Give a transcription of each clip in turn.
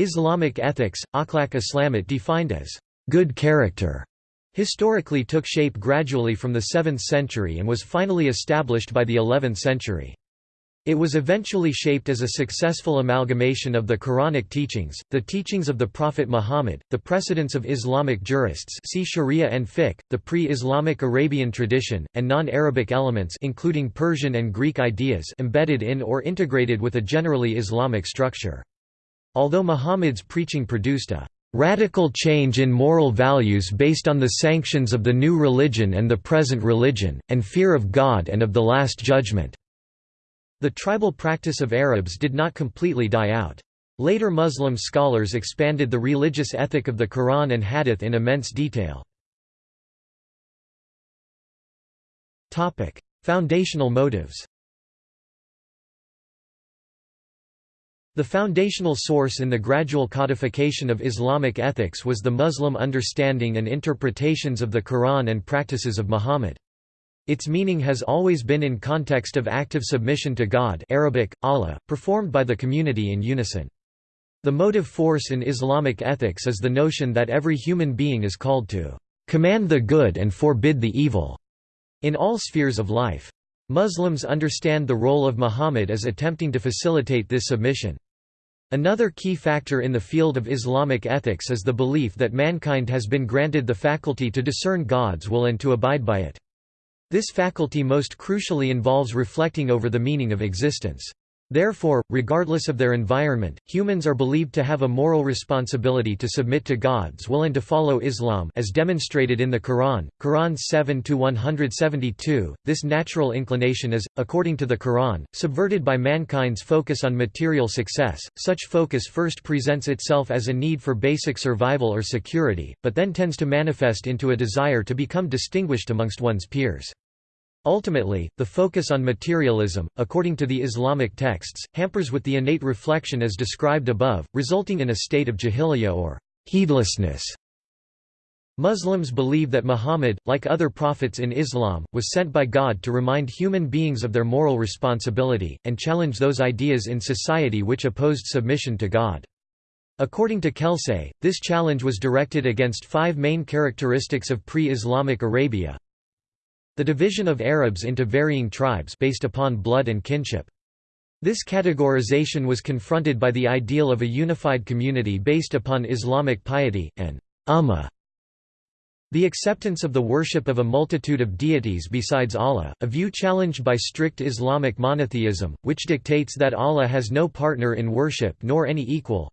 Islamic ethics, akhlaq Islamit defined as good character, historically took shape gradually from the 7th century and was finally established by the 11th century. It was eventually shaped as a successful amalgamation of the Quranic teachings, the teachings of the Prophet Muhammad, the precedents of Islamic jurists see Sharia and fiqh, the pre-Islamic Arabian tradition, and non-Arabic elements including Persian and Greek ideas embedded in or integrated with a generally Islamic structure. Although Muhammad's preaching produced a radical change in moral values based on the sanctions of the new religion and the present religion, and fear of God and of the Last Judgment. The tribal practice of Arabs did not completely die out. Later Muslim scholars expanded the religious ethic of the Quran and Hadith in immense detail. Foundational motives The foundational source in the gradual codification of Islamic ethics was the Muslim understanding and interpretations of the Quran and practices of Muhammad. Its meaning has always been in context of active submission to God Arabic, Allah, performed by the community in unison. The motive force in Islamic ethics is the notion that every human being is called to command the good and forbid the evil in all spheres of life. Muslims understand the role of Muhammad as attempting to facilitate this submission. Another key factor in the field of Islamic ethics is the belief that mankind has been granted the faculty to discern God's will and to abide by it. This faculty most crucially involves reflecting over the meaning of existence. Therefore, regardless of their environment, humans are believed to have a moral responsibility to submit to God's will and to follow Islam as demonstrated in the Quran, Quran 7-172. This natural inclination is, according to the Quran, subverted by mankind's focus on material success. Such focus first presents itself as a need for basic survival or security, but then tends to manifest into a desire to become distinguished amongst one's peers. Ultimately, the focus on materialism, according to the Islamic texts, hampers with the innate reflection as described above, resulting in a state of jahiliyyah or heedlessness. Muslims believe that Muhammad, like other prophets in Islam, was sent by God to remind human beings of their moral responsibility, and challenge those ideas in society which opposed submission to God. According to Kelsay, this challenge was directed against five main characteristics of pre-Islamic Arabia, the division of Arabs into varying tribes based upon blood and kinship. This categorization was confronted by the ideal of a unified community based upon Islamic piety, and ummah. The acceptance of the worship of a multitude of deities besides Allah, a view challenged by strict Islamic monotheism, which dictates that Allah has no partner in worship nor any equal,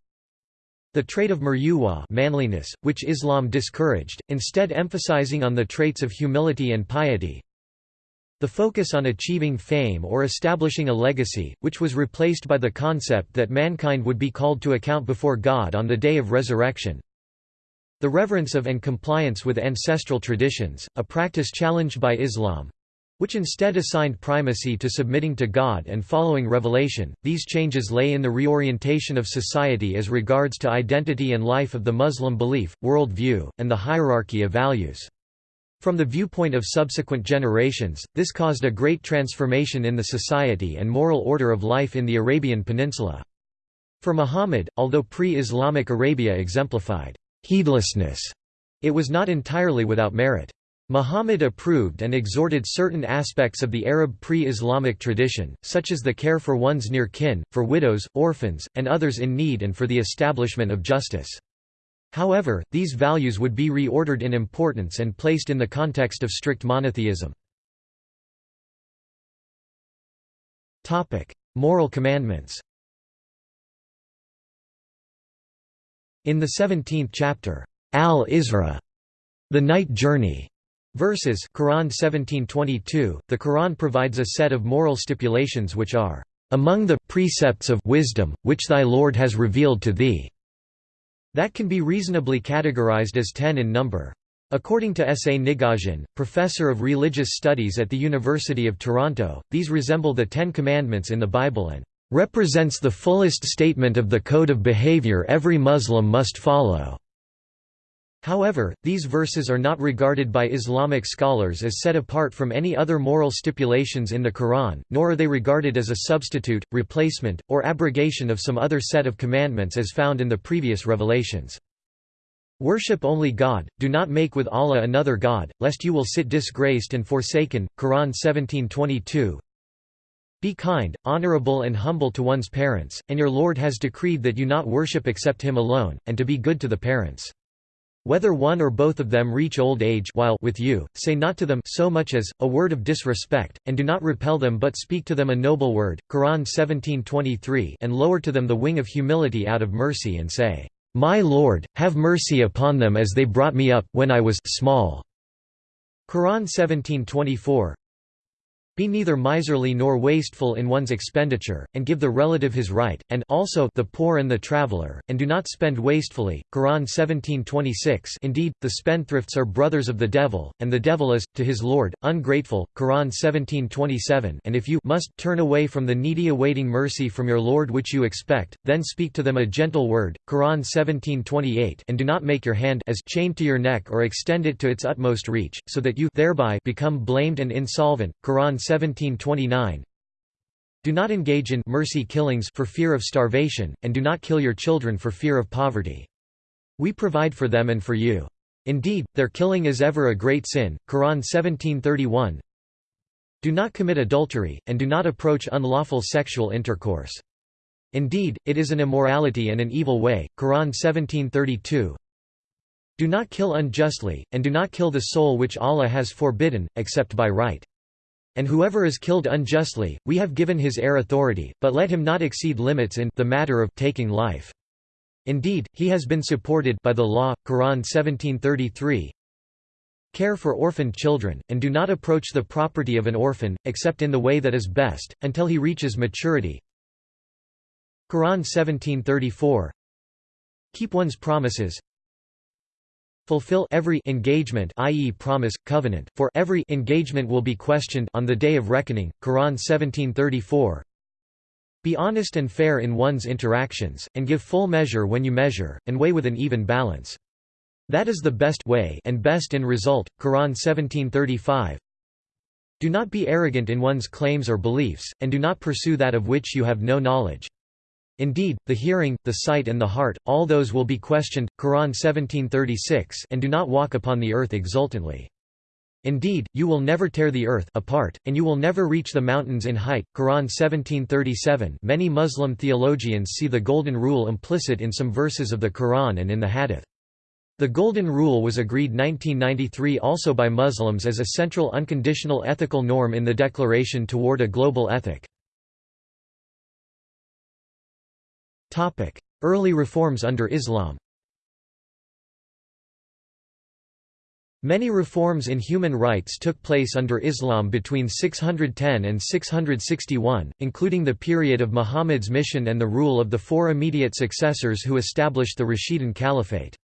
the trait of muruwa manliness, which Islam discouraged, instead emphasizing on the traits of humility and piety. The focus on achieving fame or establishing a legacy, which was replaced by the concept that mankind would be called to account before God on the day of resurrection. The reverence of and compliance with ancestral traditions, a practice challenged by Islam, which instead assigned primacy to submitting to God and following revelation. These changes lay in the reorientation of society as regards to identity and life of the Muslim belief, world view, and the hierarchy of values. From the viewpoint of subsequent generations, this caused a great transformation in the society and moral order of life in the Arabian Peninsula. For Muhammad, although pre-Islamic Arabia exemplified heedlessness, it was not entirely without merit. Muhammad approved and exhorted certain aspects of the Arab pre-Islamic tradition, such as the care for one's near kin, for widows, orphans, and others in need and for the establishment of justice. However, these values would be reordered in importance and placed in the context of strict monotheism. Moral commandments In the 17th chapter, Al-Isra, the night journey, Verses Quran 1722, the Quran provides a set of moral stipulations which are, "...among the precepts of wisdom, which thy Lord has revealed to thee." That can be reasonably categorized as ten in number. According to S. A. Nigosian, professor of religious studies at the University of Toronto, these resemble the Ten Commandments in the Bible and represents the fullest statement of the code of behavior every Muslim must follow. However, these verses are not regarded by Islamic scholars as set apart from any other moral stipulations in the Quran, nor are they regarded as a substitute, replacement, or abrogation of some other set of commandments as found in the previous revelations. Worship only God, do not make with Allah another God, lest you will sit disgraced and forsaken. Quran 1722 Be kind, honorable and humble to one's parents, and your Lord has decreed that you not worship except Him alone, and to be good to the parents. Whether one or both of them reach old age while with you, say not to them so much as, a word of disrespect, and do not repel them but speak to them a noble word Quran 1723 and lower to them the wing of humility out of mercy and say, "'My Lord, have mercy upon them as they brought me up when I was small." Quran 1724 be neither miserly nor wasteful in one's expenditure, and give the relative his right, and also the poor and the traveler, and do not spend wastefully. Quran 17:26. Indeed, the spendthrifts are brothers of the devil, and the devil is to his lord ungrateful. Quran 17:27. And if you must turn away from the needy awaiting mercy from your Lord which you expect, then speak to them a gentle word. Quran 17:28. And do not make your hand as chained to your neck or extend it to its utmost reach, so that you thereby become blamed and insolvent. Quran 1729 Do not engage in mercy killings for fear of starvation, and do not kill your children for fear of poverty. We provide for them and for you. Indeed, their killing is ever a great sin. Quran 1731 Do not commit adultery, and do not approach unlawful sexual intercourse. Indeed, it is an immorality and an evil way. Quran 1732 Do not kill unjustly, and do not kill the soul which Allah has forbidden, except by right. And whoever is killed unjustly, we have given his heir authority, but let him not exceed limits in the matter of taking life. Indeed, he has been supported by the law. Quran 1733. Care for orphaned children, and do not approach the property of an orphan, except in the way that is best, until he reaches maturity. Quran 1734. Keep one's promises, fulfill every engagement i.e. promise, covenant, for every engagement will be questioned on the day of reckoning, Quran 1734 Be honest and fair in one's interactions, and give full measure when you measure, and weigh with an even balance. That is the best way and best in result, Quran 1735 Do not be arrogant in one's claims or beliefs, and do not pursue that of which you have no knowledge. Indeed, the hearing, the sight and the heart, all those will be questioned. Quran 1736 and do not walk upon the earth exultantly. Indeed, you will never tear the earth apart, and you will never reach the mountains in height. Quran 1737 Many Muslim theologians see the Golden Rule implicit in some verses of the Quran and in the Hadith. The Golden Rule was agreed 1993 also by Muslims as a central unconditional ethical norm in the Declaration toward a Global Ethic. Early reforms under Islam Many reforms in human rights took place under Islam between 610 and 661, including the period of Muhammad's mission and the rule of the four immediate successors who established the Rashidun Caliphate.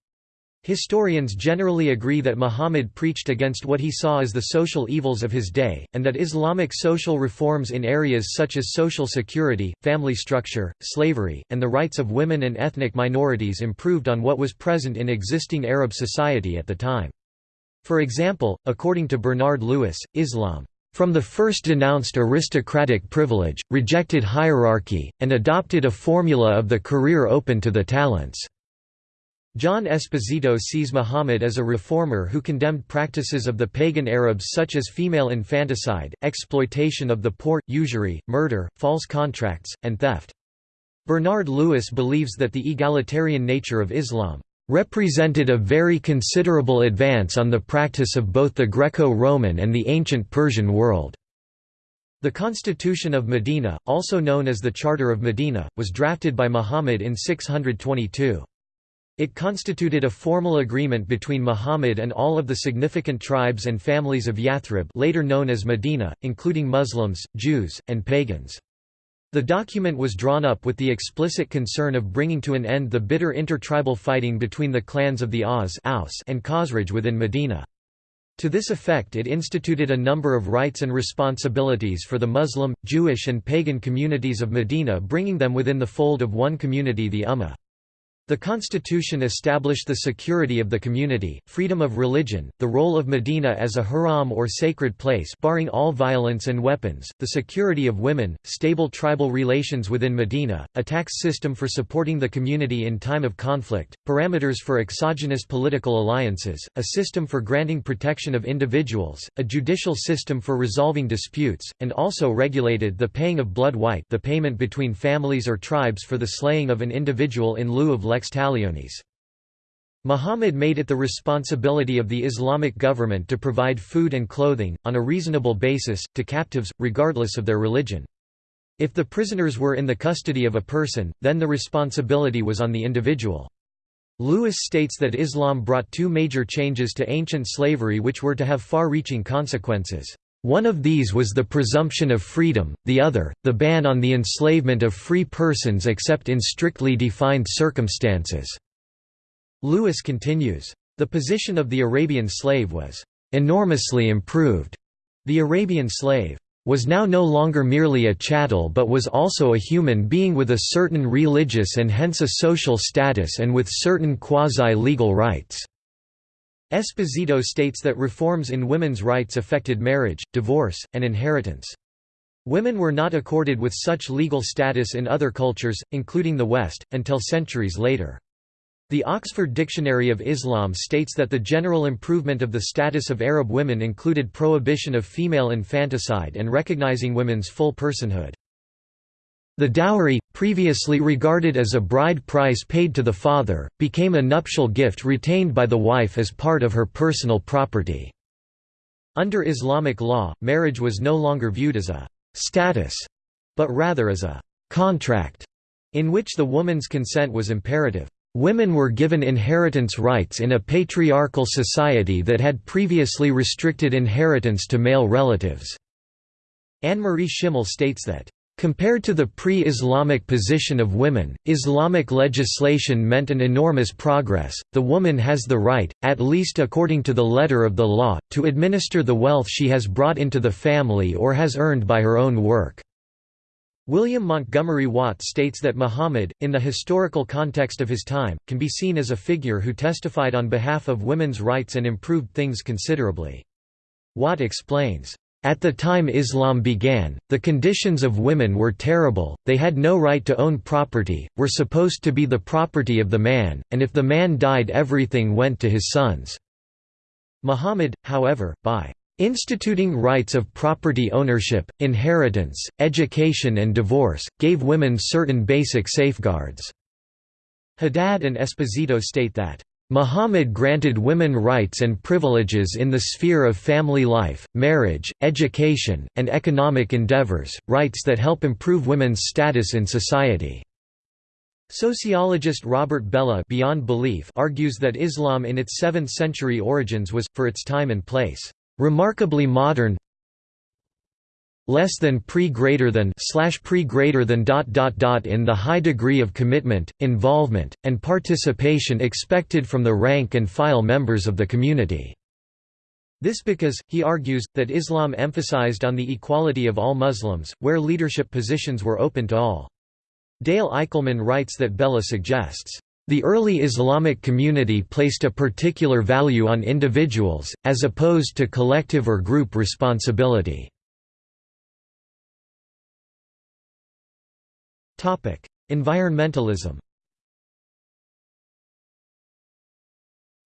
Historians generally agree that Muhammad preached against what he saw as the social evils of his day, and that Islamic social reforms in areas such as social security, family structure, slavery, and the rights of women and ethnic minorities improved on what was present in existing Arab society at the time. For example, according to Bernard Lewis, Islam from the first denounced aristocratic privilege, rejected hierarchy, and adopted a formula of the career open to the talents. John Esposito sees Muhammad as a reformer who condemned practices of the pagan Arabs such as female infanticide, exploitation of the poor, usury, murder, false contracts, and theft. Bernard Lewis believes that the egalitarian nature of Islam represented a very considerable advance on the practice of both the Greco-Roman and the ancient Persian world. The Constitution of Medina, also known as the Charter of Medina, was drafted by Muhammad in 622. It constituted a formal agreement between Muhammad and all of the significant tribes and families of Yathrib later known as Medina, including Muslims, Jews, and pagans. The document was drawn up with the explicit concern of bringing to an end the bitter intertribal fighting between the clans of the Aus and Khazraj within Medina. To this effect it instituted a number of rights and responsibilities for the Muslim, Jewish and pagan communities of Medina bringing them within the fold of one community the Ummah. The constitution established the security of the community, freedom of religion, the role of Medina as a haram or sacred place barring all violence and weapons, the security of women, stable tribal relations within Medina, a tax system for supporting the community in time of conflict, parameters for exogenous political alliances, a system for granting protection of individuals, a judicial system for resolving disputes, and also regulated the paying of blood wite the payment between families or tribes for the slaying of an individual in lieu of lex lex talionis. Muhammad made it the responsibility of the Islamic government to provide food and clothing, on a reasonable basis, to captives, regardless of their religion. If the prisoners were in the custody of a person, then the responsibility was on the individual. Lewis states that Islam brought two major changes to ancient slavery which were to have far-reaching consequences. One of these was the presumption of freedom, the other, the ban on the enslavement of free persons except in strictly defined circumstances. Lewis continues, "...the position of the Arabian slave was enormously improved. The Arabian slave was now no longer merely a chattel but was also a human being with a certain religious and hence a social status and with certain quasi-legal rights." Esposito states that reforms in women's rights affected marriage, divorce, and inheritance. Women were not accorded with such legal status in other cultures, including the West, until centuries later. The Oxford Dictionary of Islam states that the general improvement of the status of Arab women included prohibition of female infanticide and recognizing women's full personhood. The dowry, previously regarded as a bride price paid to the father, became a nuptial gift retained by the wife as part of her personal property. Under Islamic law, marriage was no longer viewed as a «status», but rather as a «contract», in which the woman's consent was imperative. Women were given inheritance rights in a patriarchal society that had previously restricted inheritance to male relatives. Anne-Marie Schimmel states that Compared to the pre-Islamic position of women, Islamic legislation meant an enormous progress. The woman has the right, at least according to the letter of the law, to administer the wealth she has brought into the family or has earned by her own work. William Montgomery Watt states that Muhammad, in the historical context of his time, can be seen as a figure who testified on behalf of women's rights and improved things considerably. Watt explains, at the time Islam began, the conditions of women were terrible, they had no right to own property, were supposed to be the property of the man, and if the man died everything went to his sons. Muhammad, however, by instituting rights of property ownership, inheritance, education and divorce, gave women certain basic safeguards." Haddad and Esposito state that Muhammad granted women rights and privileges in the sphere of family life, marriage, education, and economic endeavors, rights that help improve women's status in society. Sociologist Robert Bellah Beyond Belief argues that Islam in its 7th-century origins was, for its time and place, "...remarkably modern, less than pre greater than slash pre greater than dot dot dot in the high degree of commitment, involvement, and participation expected from the rank and file members of the community. This because, he argues, that Islam emphasized on the equality of all Muslims, where leadership positions were open to all. Dale Eickelman writes that Bellah suggests, the early Islamic community placed a particular value on individuals, as opposed to collective or group responsibility. Environmentalism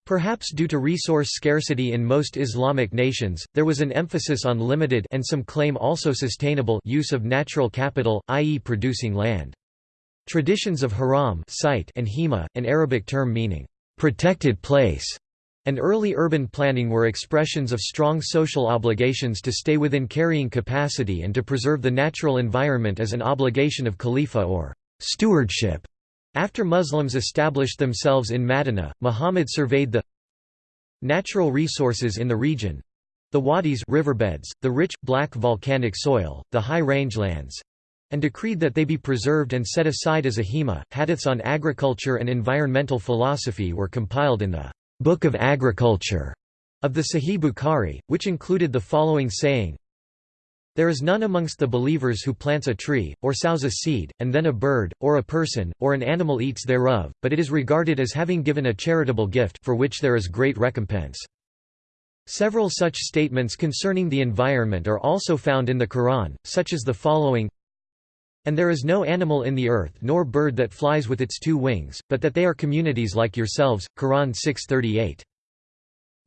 Perhaps due to resource scarcity in most Islamic nations, there was an emphasis on limited and some claim also sustainable use of natural capital, i.e. producing land. Traditions of haram site and hima, an Arabic term meaning, "...protected place", and early urban planning were expressions of strong social obligations to stay within carrying capacity and to preserve the natural environment as an obligation of khalifa or stewardship. After Muslims established themselves in Madinah, Muhammad surveyed the natural resources in the region the wadis riverbeds, the rich, black volcanic soil, the high rangelands and decreed that they be preserved and set aside as a hima. Hadiths on agriculture and environmental philosophy were compiled in the Book of Agriculture of the Sahih Bukhari, which included the following saying There is none amongst the believers who plants a tree, or sows a seed, and then a bird, or a person, or an animal eats thereof, but it is regarded as having given a charitable gift, for which there is great recompense. Several such statements concerning the environment are also found in the Quran, such as the following And there is no animal in the earth nor bird that flies with its two wings, but that they are communities like yourselves. Quran 638.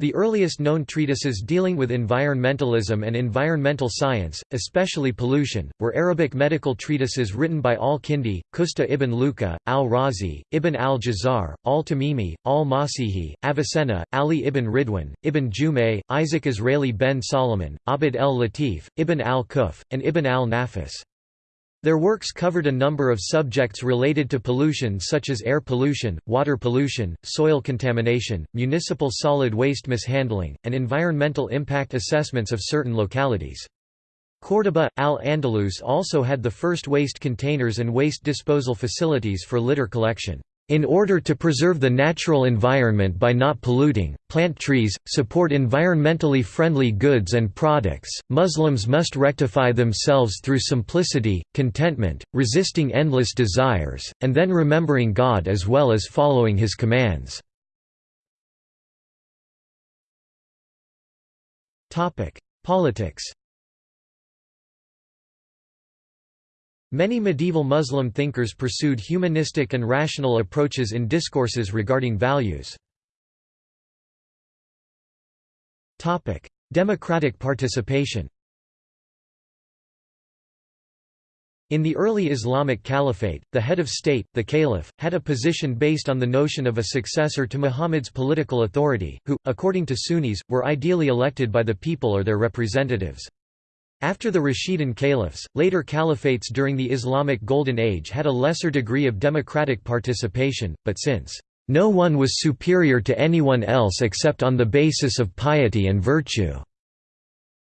The earliest known treatises dealing with environmentalism and environmental science, especially pollution, were Arabic medical treatises written by al-Kindi, Qusta ibn Luqa, al-Razi, Ibn al-Jazar, al-Tamimi, al-Masihi, Avicenna, Ali ibn Ridwan, Ibn Jumay, Isaac Israeli ben Solomon, Abd el-Latif, Ibn al-Quff, and Ibn al-Nafis. Their works covered a number of subjects related to pollution such as air pollution, water pollution, soil contamination, municipal solid waste mishandling, and environmental impact assessments of certain localities. Córdoba, Al-Andalus also had the first waste containers and waste disposal facilities for litter collection. In order to preserve the natural environment by not polluting, plant trees, support environmentally friendly goods and products, Muslims must rectify themselves through simplicity, contentment, resisting endless desires, and then remembering God as well as following His commands. Politics Many medieval Muslim thinkers pursued humanistic and rational approaches in discourses regarding values. Democratic participation In the early Islamic Caliphate, the head of state, the caliph, had a position based on the notion of a successor to Muhammad's political authority, who, according to Sunnis, were ideally elected by the people or their representatives. After the Rashidun caliphs, later caliphates during the Islamic Golden Age had a lesser degree of democratic participation, but since, "...no one was superior to anyone else except on the basis of piety and virtue."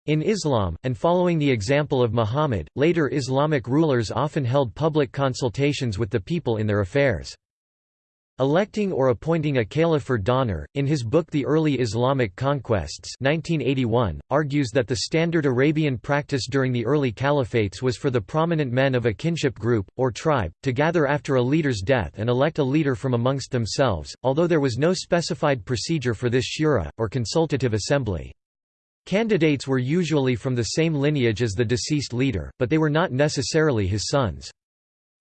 In Islam, and following the example of Muhammad, later Islamic rulers often held public consultations with the people in their affairs. Electing or appointing a caliph or Donner, in his book The Early Islamic Conquests 1981, argues that the standard Arabian practice during the early caliphates was for the prominent men of a kinship group, or tribe, to gather after a leader's death and elect a leader from amongst themselves, although there was no specified procedure for this shura, or consultative assembly. Candidates were usually from the same lineage as the deceased leader, but they were not necessarily his sons.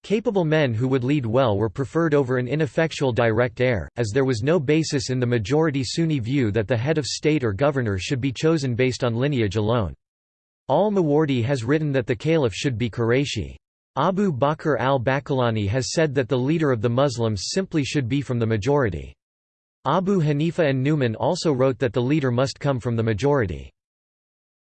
Capable men who would lead well were preferred over an ineffectual direct heir, as there was no basis in the majority Sunni view that the head of state or governor should be chosen based on lineage alone. Al-Mawardi has written that the caliph should be Qurayshi. Abu Bakr al-Baqillani has said that the leader of the Muslims simply should be from the majority. Abu Hanifa an-Nu'man also wrote that the leader must come from the majority.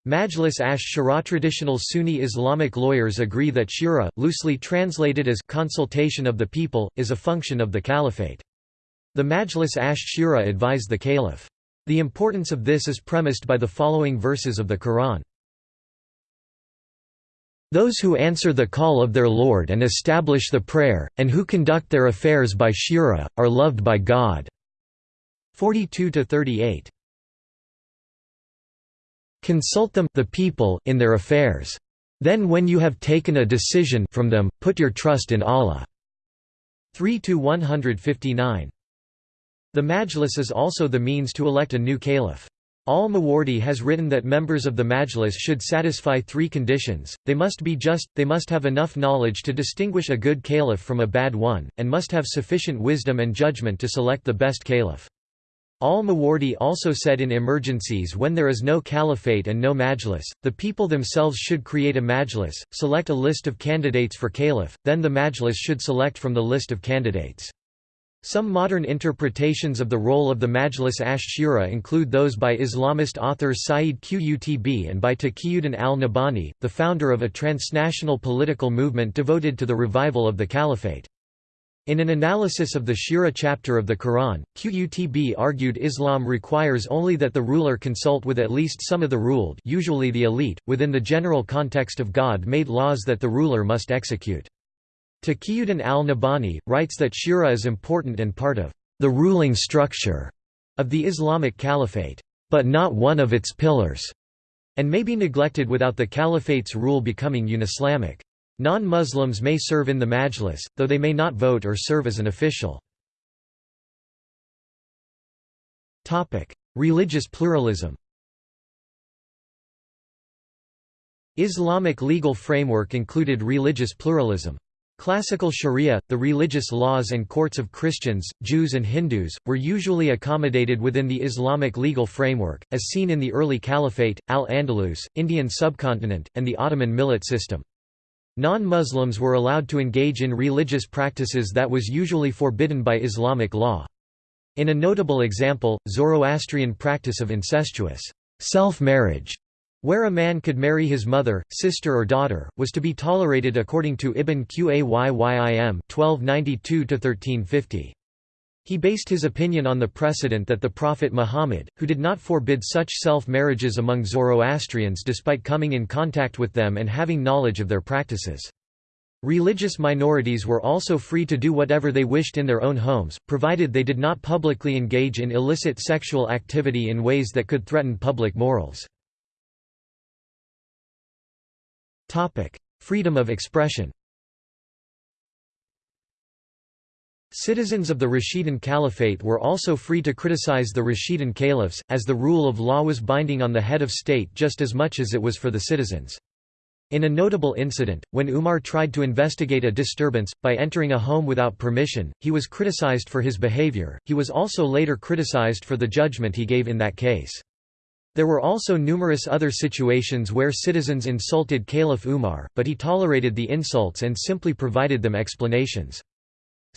Majlis ash-Shura Traditional Sunni Islamic lawyers agree that shura, loosely translated as consultation of the people, is a function of the caliphate. The Majlis ash-Shura advised the caliph. The importance of this is premised by the following verses of the Quran. Those who answer the call of their Lord and establish the prayer, and who conduct their affairs by shura, are loved by God. 42–38 Consult them the people in their affairs. Then when you have taken a decision from them, put your trust in Allah. 3–159. The Majlis is also the means to elect a new caliph. Al-Mawardi has written that members of the Majlis should satisfy three conditions, they must be just, they must have enough knowledge to distinguish a good caliph from a bad one, and must have sufficient wisdom and judgment to select the best caliph. Al-Mawardi also said in emergencies when there is no caliphate and no majlis, the people themselves should create a majlis, select a list of candidates for caliph, then the majlis should select from the list of candidates. Some modern interpretations of the role of the Majlis ash-Shura include those by Islamist author Sayyid Qutb and by Taqiyuddin al-Nabhani, the founder of a transnational political movement devoted to the revival of the caliphate. In an analysis of the Shura chapter of the Quran, Qutb argued Islam requires only that the ruler consult with at least some of the ruled usually the elite, within the general context of God-made laws that the ruler must execute. Taqiyuddin al-Nabhani, writes that Shura is important and part of the ruling structure of the Islamic Caliphate, but not one of its pillars, and may be neglected without the caliphate's rule becoming unislamic. Non-Muslims may serve in the majlis, though they may not vote or serve as an official. Religious pluralism Islamic legal framework included religious pluralism. Classical sharia, the religious laws and courts of Christians, Jews and Hindus, were usually accommodated within the Islamic legal framework, as seen in the early Caliphate, Al-Andalus, Indian subcontinent, and the Ottoman millet system. Non-Muslims were allowed to engage in religious practices that was usually forbidden by Islamic law. In a notable example, Zoroastrian practice of incestuous self-marriage where a man could marry his mother, sister or daughter, was to be tolerated according to Ibn Qayyim 1292–1350. He based his opinion on the precedent that the Prophet Muhammad, who did not forbid such self-marriages among Zoroastrians despite coming in contact with them and having knowledge of their practices. Religious minorities were also free to do whatever they wished in their own homes, provided they did not publicly engage in illicit sexual activity in ways that could threaten public morals. Freedom of expression Citizens of the Rashidun Caliphate were also free to criticize the Rashidun caliphs, as the rule of law was binding on the head of state just as much as it was for the citizens. In a notable incident, when Umar tried to investigate a disturbance, by entering a home without permission, he was criticized for his behavior, he was also later criticized for the judgment he gave in that case. There were also numerous other situations where citizens insulted Caliph Umar, but he tolerated the insults and simply provided them explanations.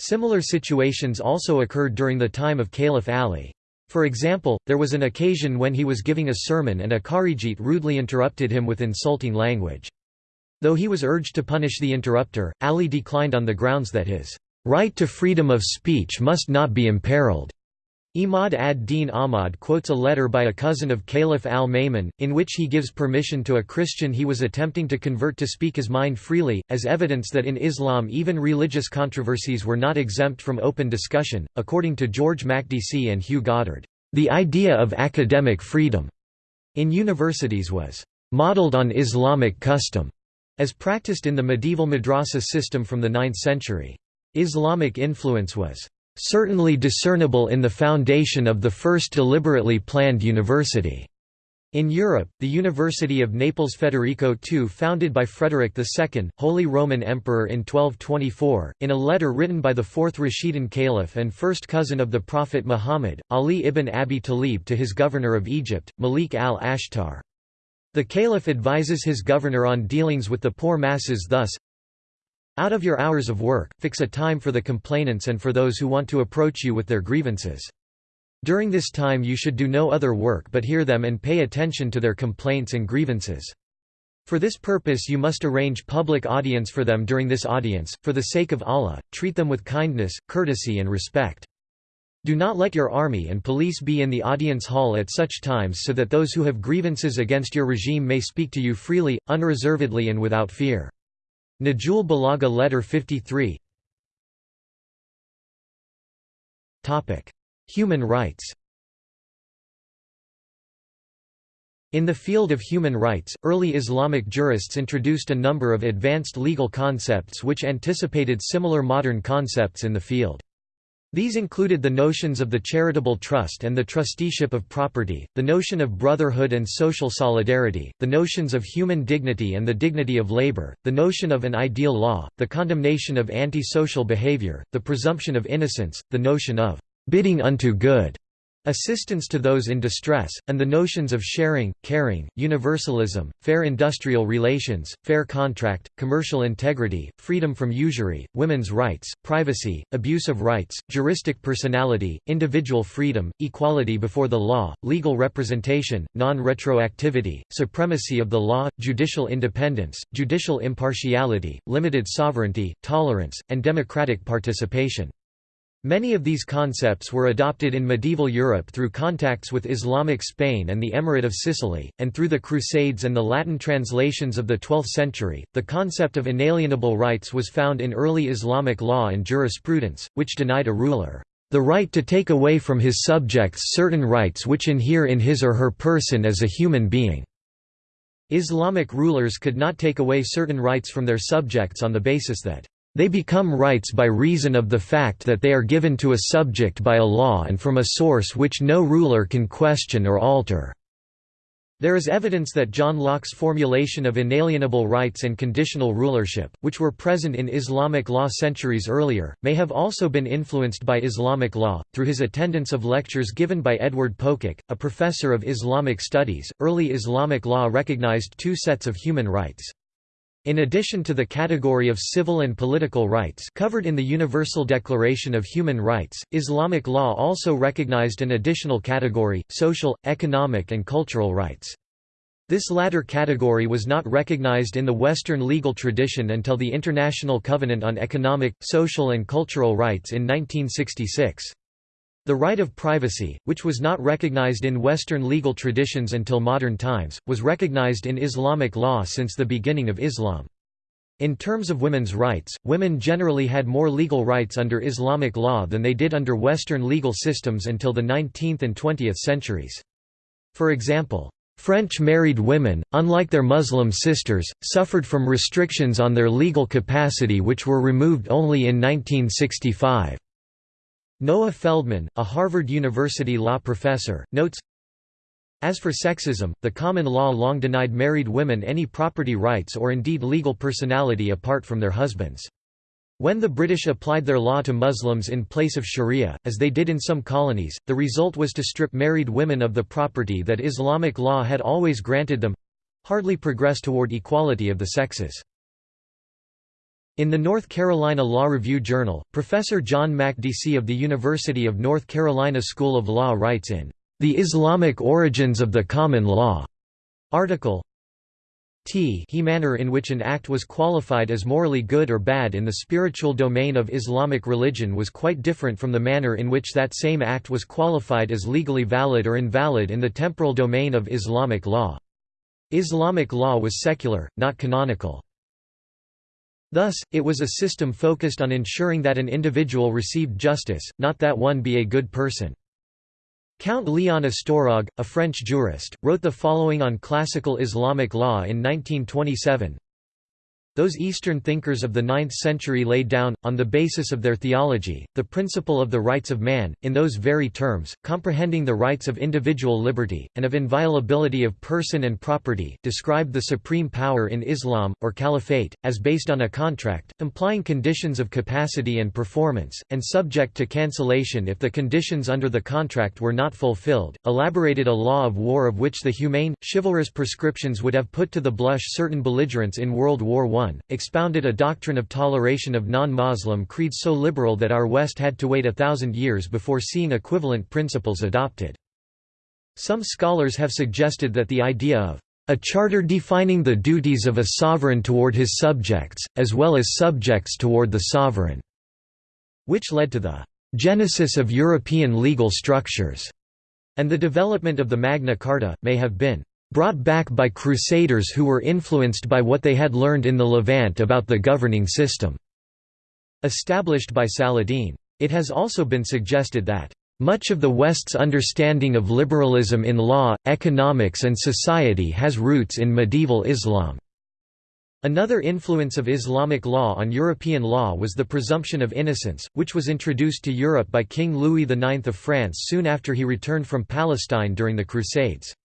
Similar situations also occurred during the time of Caliph Ali. For example, there was an occasion when he was giving a sermon and a Kharijite rudely interrupted him with insulting language. Though he was urged to punish the interrupter, Ali declined on the grounds that his right to freedom of speech must not be imperiled. Imad ad-Din Ahmad quotes a letter by a cousin of Caliph al-Ma'mun, in which he gives permission to a Christian he was attempting to convert to speak his mind freely, as evidence that in Islam even religious controversies were not exempt from open discussion. According to George Makdisi and Hugh Goddard, the idea of academic freedom in universities was modeled on Islamic custom, as practiced in the medieval madrasa system from the 9th century. Islamic influence was certainly discernible in the foundation of the first deliberately planned university. In Europe, the University of Naples Federico II founded by Frederick II, Holy Roman Emperor in 1224, in a letter written by the fourth Rashidun Caliph and first cousin of the Prophet Muhammad, Ali ibn Abi Talib to his governor of Egypt, Malik al-Ashtar. The caliph advises his governor on dealings with the poor masses thus, out of your hours of work, fix a time for the complainants and for those who want to approach you with their grievances. During this time you should do no other work but hear them and pay attention to their complaints and grievances. For this purpose you must arrange public audience for them during this audience, for the sake of Allah, treat them with kindness, courtesy and respect. Do not let your army and police be in the audience hall at such times so that those who have grievances against your regime may speak to you freely, unreservedly and without fear. Nahj al-Balagha Letter 53 Human rights. In the field of human rights, early Islamic jurists introduced a number of advanced legal concepts which anticipated similar modern concepts in the field. These included the notions of the charitable trust and the trusteeship of property, the notion of brotherhood and social solidarity, the notions of human dignity and the dignity of labor, the notion of an ideal law, the condemnation of anti-social behavior, the presumption of innocence, the notion of bidding unto good, assistance to those in distress, and the notions of sharing, caring, universalism, fair industrial relations, fair contract, commercial integrity, freedom from usury, women's rights, privacy, abuse of rights, juristic personality, individual freedom, equality before the law, legal representation, non-retroactivity, supremacy of the law, judicial independence, judicial impartiality, limited sovereignty, tolerance, and democratic participation. Many of these concepts were adopted in medieval Europe through contacts with Islamic Spain and the Emirate of Sicily, and through the Crusades and the Latin translations of the 12th century. The concept of inalienable rights was found in early Islamic law and jurisprudence, which denied a ruler the right to take away from his subjects certain rights which inhere in his or her person as a human being. Islamic rulers could not take away certain rights from their subjects on the basis that they become rights by reason of the fact that they are given to a subject by a law and from a source which no ruler can question or alter." There is evidence that John Locke's formulation of inalienable rights and conditional rulership, which were present in Islamic law centuries earlier, may have also been influenced by Islamic law. Through his attendance of lectures given by Edward Pococke, a professor of Islamic studies, early Islamic law recognized two sets of human rights. In addition to the category of civil and political rights covered in the Universal Declaration of Human Rights, Islamic law also recognized an additional category, social, economic and cultural rights. This latter category was not recognized in the Western legal tradition until the International Covenant on Economic, Social and Cultural Rights in 1966. The right of privacy, which was not recognized in Western legal traditions until modern times, was recognized in Islamic law since the beginning of Islam. In terms of women's rights, women generally had more legal rights under Islamic law than they did under Western legal systems until the 19th and 20th centuries. For example, French married women, unlike their Muslim sisters, suffered from restrictions on their legal capacity which were removed only in 1965. Noah Feldman, a Harvard University law professor, notes, As for sexism, the common law long denied married women any property rights or indeed legal personality apart from their husbands. When the British applied their law to Muslims in place of sharia, as they did in some colonies, the result was to strip married women of the property that Islamic law had always granted them—hardly progress toward equality of the sexes. In the North Carolina Law Review Journal, Professor John Makdisi of the University of North Carolina School of Law writes in The Islamic Origins of the Common Law article t he manner in which an act was qualified as morally good or bad in the spiritual domain of Islamic religion was quite different from the manner in which that same act was qualified as legally valid or invalid in the temporal domain of Islamic law. Islamic law was secular, not canonical. Thus, it was a system focused on ensuring that an individual received justice, not that one be a good person. Count Léon Ostrorog, a French jurist, wrote the following on classical Islamic law in 1927 those Eastern thinkers of the ninth century laid down, on the basis of their theology, the principle of the rights of man, in those very terms, comprehending the rights of individual liberty, and of inviolability of person and property, described the supreme power in Islam, or caliphate, as based on a contract, implying conditions of capacity and performance, and subject to cancellation if the conditions under the contract were not fulfilled, elaborated a law of war of which the humane, chivalrous prescriptions would have put to the blush certain belligerents in World War I expounded a doctrine of toleration of non-Muslim creeds so liberal that our West had to wait a thousand years before seeing equivalent principles adopted. Some scholars have suggested that the idea of a charter defining the duties of a sovereign toward his subjects, as well as subjects toward the sovereign, which led to the genesis of European legal structures, and the development of the Magna Carta, may have been brought back by crusaders who were influenced by what they had learned in the Levant about the governing system." Established by Saladin. It has also been suggested that, "...much of the West's understanding of liberalism in law, economics and society has roots in medieval Islam." Another influence of Islamic law on European law was the presumption of innocence, which was introduced to Europe by King Louis IX of France soon after he returned from Palestine during the Crusades.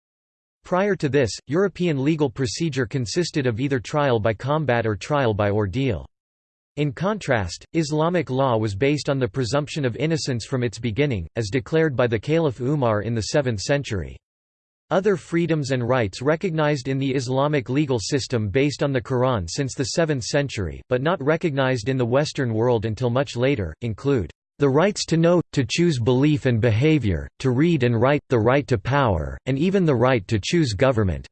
Prior to this, European legal procedure consisted of either trial by combat or trial by ordeal. In contrast, Islamic law was based on the presumption of innocence from its beginning, as declared by the Caliph Umar in the 7th century. Other freedoms and rights recognized in the Islamic legal system based on the Quran since the 7th century, but not recognized in the Western world until much later, include the rights to know, to choose belief and behavior, to read and write, the right to power, and even the right to choose government.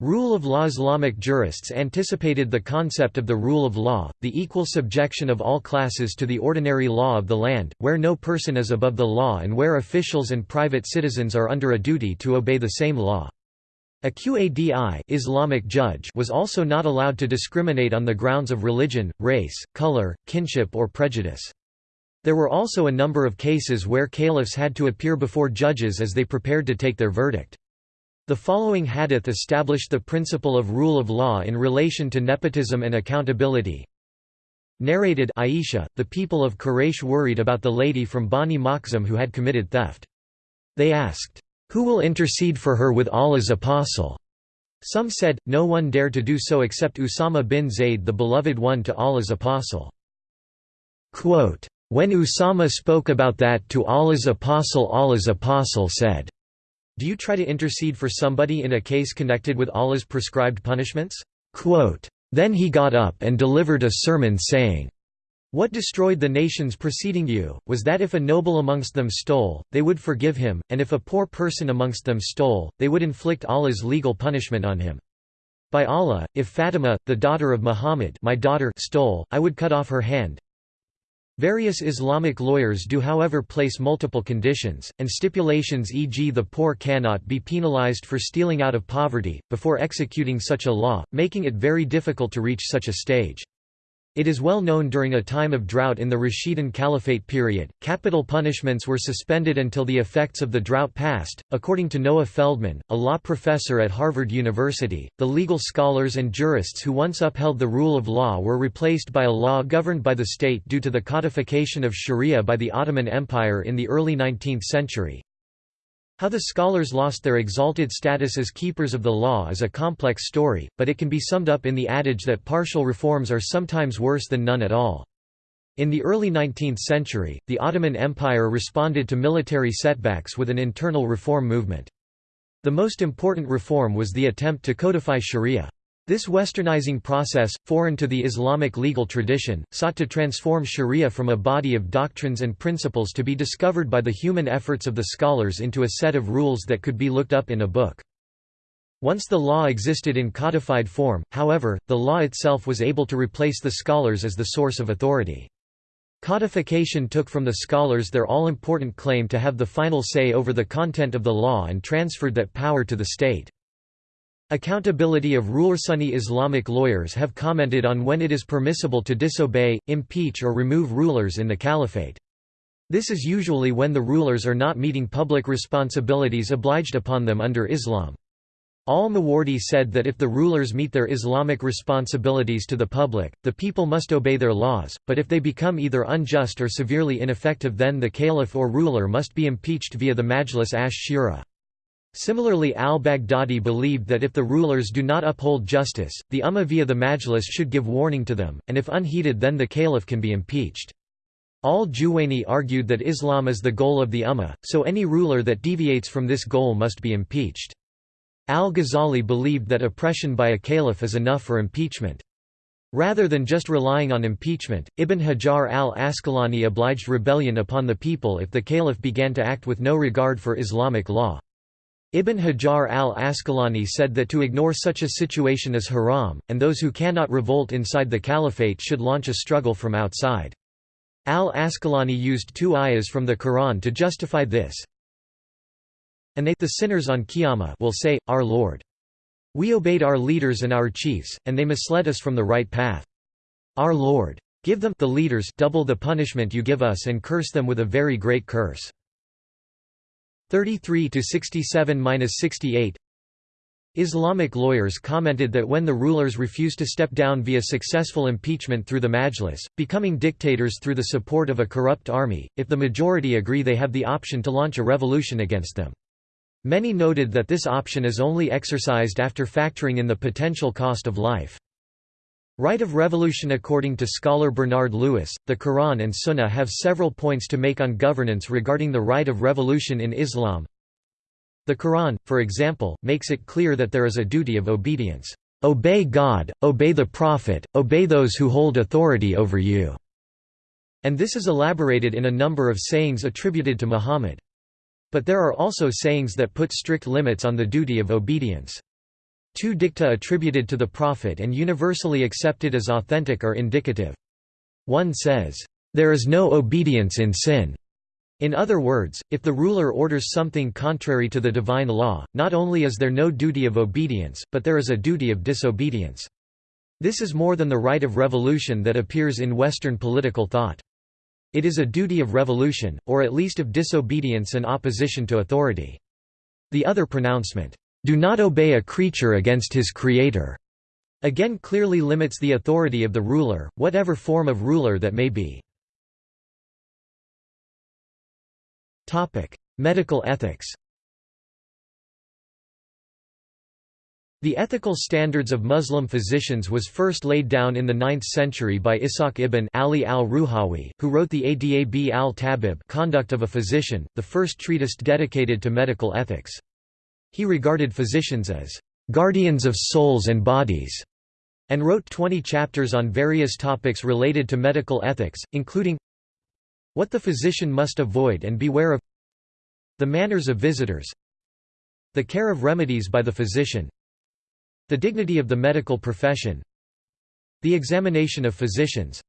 Rule of law Islamic jurists anticipated the concept of the rule of law, the equal subjection of all classes to the ordinary law of the land, where no person is above the law and where officials and private citizens are under a duty to obey the same law. A Qadi Islamic judge was also not allowed to discriminate on the grounds of religion, race, color, kinship or prejudice. There were also a number of cases where caliphs had to appear before judges as they prepared to take their verdict. The following hadith established the principle of rule of law in relation to nepotism and accountability. Narrated Aisha, the people of Quraysh worried about the lady from Bani Makhzum who had committed theft. They asked, "'Who will intercede for her with Allah's apostle?' Some said, no one dare to do so except Usama bin Zayd the beloved one to Allah's apostle. Quote, when Usama spoke about that to Allah's apostle Allah's apostle said, Do you try to intercede for somebody in a case connected with Allah's prescribed punishments? Quote, then he got up and delivered a sermon saying, What destroyed the nations preceding you, was that if a noble amongst them stole, they would forgive him, and if a poor person amongst them stole, they would inflict Allah's legal punishment on him. By Allah, if Fatima, the daughter of Muhammad my daughter stole, I would cut off her hand, Various Islamic lawyers do however place multiple conditions, and stipulations e.g. the poor cannot be penalized for stealing out of poverty, before executing such a law, making it very difficult to reach such a stage. It is well known during a time of drought in the Rashidun Caliphate period, capital punishments were suspended until the effects of the drought passed. According to Noah Feldman, a law professor at Harvard University, the legal scholars and jurists who once upheld the rule of law were replaced by a law governed by the state due to the codification of Sharia by the Ottoman Empire in the early 19th century. How the scholars lost their exalted status as keepers of the law is a complex story, but it can be summed up in the adage that partial reforms are sometimes worse than none at all. In the early 19th century, the Ottoman Empire responded to military setbacks with an internal reform movement. The most important reform was the attempt to codify sharia. This westernizing process, foreign to the Islamic legal tradition, sought to transform sharia from a body of doctrines and principles to be discovered by the human efforts of the scholars into a set of rules that could be looked up in a book. Once the law existed in codified form, however, the law itself was able to replace the scholars as the source of authority. Codification took from the scholars their all-important claim to have the final say over the content of the law and transferred that power to the state. Accountability of ruler Sunni Islamic lawyers have commented on when it is permissible to disobey, impeach or remove rulers in the caliphate. This is usually when the rulers are not meeting public responsibilities obliged upon them under Islam. Al-Mawardi said that if the rulers meet their Islamic responsibilities to the public, the people must obey their laws, but if they become either unjust or severely ineffective then the caliph or ruler must be impeached via the Majlis ash-Shura. Similarly al-Baghdadi believed that if the rulers do not uphold justice, the Ummah via the Majlis should give warning to them, and if unheeded then the caliph can be impeached. Al-Juwayni argued that Islam is the goal of the Ummah, so any ruler that deviates from this goal must be impeached. Al-Ghazali believed that oppression by a caliph is enough for impeachment. Rather than just relying on impeachment, Ibn Hajar al-Asqalani obliged rebellion upon the people if the caliph began to act with no regard for Islamic law. Ibn Hajar al-Asqalani said that to ignore such a situation is haram, and those who cannot revolt inside the caliphate should launch a struggle from outside. Al-Asqalani used two ayahs from the Quran to justify this. And they the sinners on Qiyamah will say, Our Lord. We obeyed our leaders and our chiefs, and they misled us from the right path. Our Lord. Give them the leaders double the punishment you give us and curse them with a very great curse. 33 to 67-68 Islamic lawyers commented that when the rulers refuse to step down via successful impeachment through the Majlis, becoming dictators through the support of a corrupt army, if the majority agree they have the option to launch a revolution against them. Many noted that this option is only exercised after factoring in the potential cost of life. Right of revolution According to scholar Bernard Lewis, the Quran and Sunnah have several points to make on governance regarding the right of revolution in Islam. The Quran, for example, makes it clear that there is a duty of obedience. Obey God, obey the Prophet, obey those who hold authority over you. And this is elaborated in a number of sayings attributed to Muhammad. But there are also sayings that put strict limits on the duty of obedience. Two dicta attributed to the Prophet and universally accepted as authentic are indicative. One says, "...there is no obedience in sin." In other words, if the ruler orders something contrary to the divine law, not only is there no duty of obedience, but there is a duty of disobedience. This is more than the right of revolution that appears in Western political thought. It is a duty of revolution, or at least of disobedience and opposition to authority. The other pronouncement, "'Do not obey a creature against his creator' again clearly limits the authority of the ruler, whatever form of ruler that may be. Medical ethics The ethical standards of Muslim physicians was first laid down in the 9th century by Ishaq ibn Ali al-Ruhawi, who wrote the Adab al-Tabib Conduct of a Physician, the first treatise dedicated to medical ethics. He regarded physicians as guardians of souls and bodies, and wrote 20 chapters on various topics related to medical ethics, including what the physician must avoid and beware of the manners of visitors the care of remedies by the physician the dignity of the medical profession The examination of physicians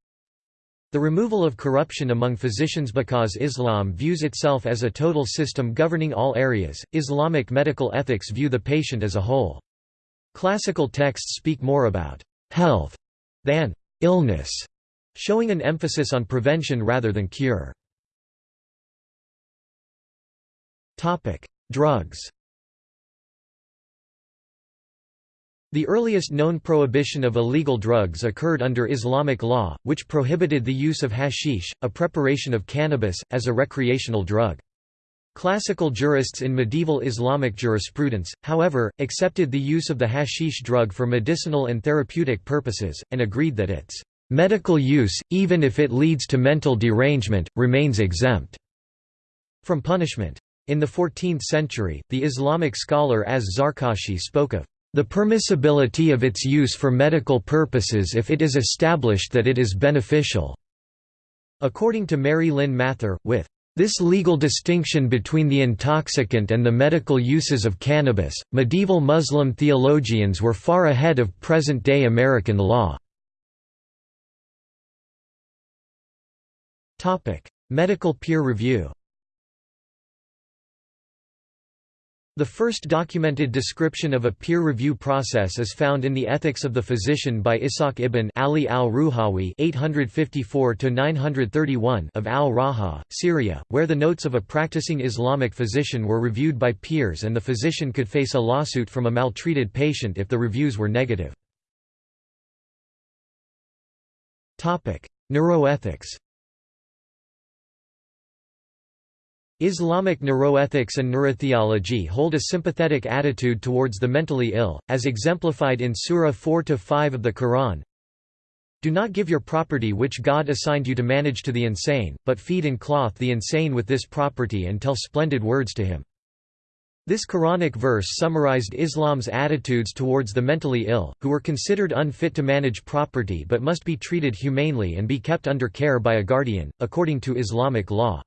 The removal of corruption among physicians Because Islam views itself as a total system governing all areas, Islamic medical ethics view the patient as a whole. Classical texts speak more about «health» than «illness», showing an emphasis on prevention rather than cure. Drugs The earliest known prohibition of illegal drugs occurred under Islamic law, which prohibited the use of hashish, a preparation of cannabis, as a recreational drug. Classical jurists in medieval Islamic jurisprudence, however, accepted the use of the hashish drug for medicinal and therapeutic purposes, and agreed that its medical use, even if it leads to mental derangement, remains exempt from punishment. In the 14th century, the Islamic scholar Az-Zarkashi spoke of the permissibility of its use for medical purposes if it is established that it is beneficial." According to Mary Lynn Mather, with this legal distinction between the intoxicant and the medical uses of cannabis, medieval Muslim theologians were far ahead of present-day American law. Medical peer review The first documented description of a peer review process is found in the Ethics of the Physician by Ishaq ibn Ali al-Ruhawi (854–931) of al-Raha, Syria, where the notes of a practicing Islamic physician were reviewed by peers and the physician could face a lawsuit from a maltreated patient if the reviews were negative. Neuroethics. Islamic neuroethics and neurotheology hold a sympathetic attitude towards the mentally ill, as exemplified in Surah 4–5 of the Quran. Do not give your property which God assigned you to manage to the insane, but feed and clothe the insane with this property and tell splendid words to him. This Quranic verse summarized Islam's attitudes towards the mentally ill, who were considered unfit to manage property but must be treated humanely and be kept under care by a guardian, according to Islamic law.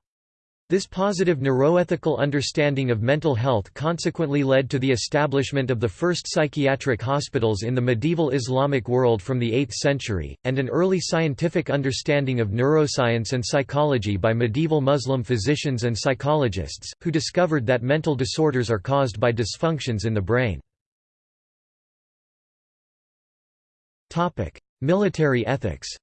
This positive neuroethical understanding of mental health consequently led to the establishment of the first psychiatric hospitals in the medieval Islamic world from the 8th century, and an early scientific understanding of neuroscience and psychology by medieval Muslim physicians and psychologists, who discovered that mental disorders are caused by dysfunctions in the brain. Military ethics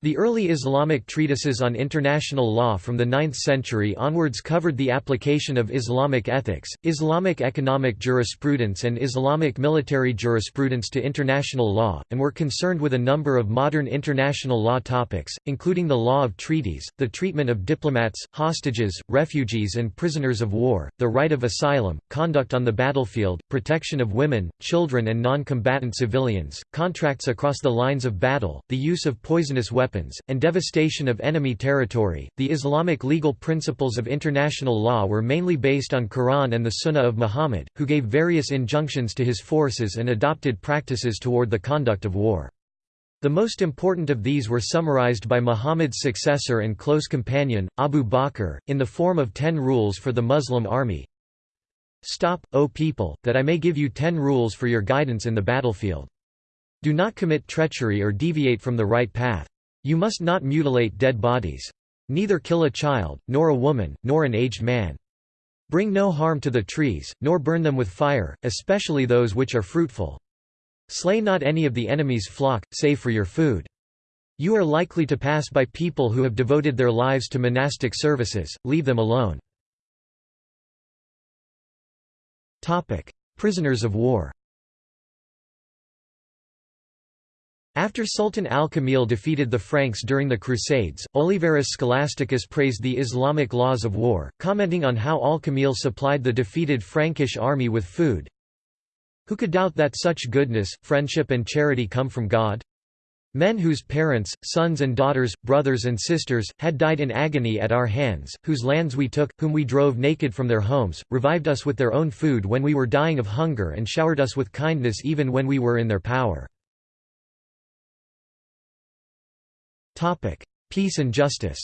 The early Islamic treatises on international law from the 9th century onwards covered the application of Islamic ethics, Islamic economic jurisprudence and Islamic military jurisprudence to international law, and were concerned with a number of modern international law topics, including the law of treaties, the treatment of diplomats, hostages, refugees and prisoners of war, the right of asylum, conduct on the battlefield, protection of women, children and non-combatant civilians, contracts across the lines of battle, the use of poisonous weapons weapons, and devastation of enemy territory. The Islamic legal principles of international law were mainly based on Quran and the Sunnah of Muhammad, who gave various injunctions to his forces and adopted practices toward the conduct of war. The most important of these were summarized by Muhammad's successor and close companion, Abu Bakr, in the form of ten rules for the Muslim army. Stop, O people, that I may give you ten rules for your guidance in the battlefield. Do not commit treachery or deviate from the right path. You must not mutilate dead bodies. Neither kill a child, nor a woman, nor an aged man. Bring no harm to the trees, nor burn them with fire, especially those which are fruitful. Slay not any of the enemy's flock, save for your food. You are likely to pass by people who have devoted their lives to monastic services, leave them alone. Prisoners of war After Sultan al-Kamil defeated the Franks during the Crusades, Oliverus Scholasticus praised the Islamic laws of war, commenting on how al-Kamil supplied the defeated Frankish army with food. Who could doubt that such goodness, friendship and charity come from God? Men whose parents, sons and daughters, brothers and sisters, had died in agony at our hands, whose lands we took, whom we drove naked from their homes, revived us with their own food when we were dying of hunger and showered us with kindness even when we were in their power. Peace and justice